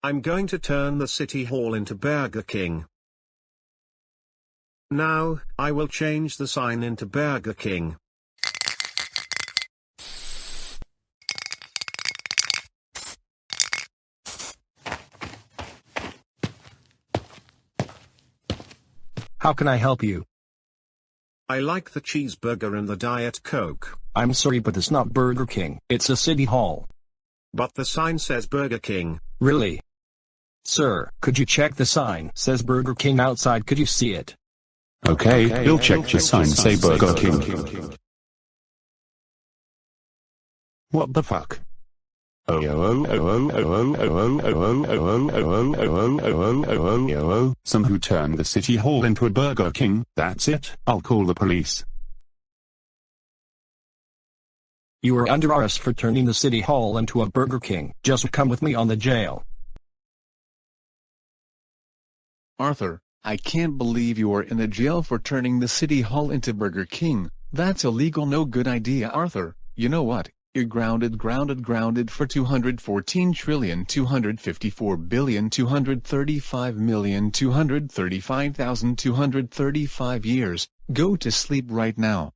I'm going to turn the city hall into Burger King. Now, I will change the sign into Burger King. How can I help you? I like the cheeseburger and the Diet Coke. I'm sorry but it's not Burger King. It's a city hall. But the sign says Burger King. Really? Sir, could you check the sign? Says Burger King outside. Could you see it? Okay, we'll check your sign say Burger King. What the fuck? Some who turned the city hall into a Burger King, that's it, I'll call the police. You are under arrest for turning the city hall into a Burger King. Just come with me on the jail. Arthur, I can't believe you are in the jail for turning the city hall into Burger King. That's illegal no good idea Arthur. You know what? You're grounded grounded grounded for 214 trillion 254 billion 235 million 235,235 years. Go to sleep right now.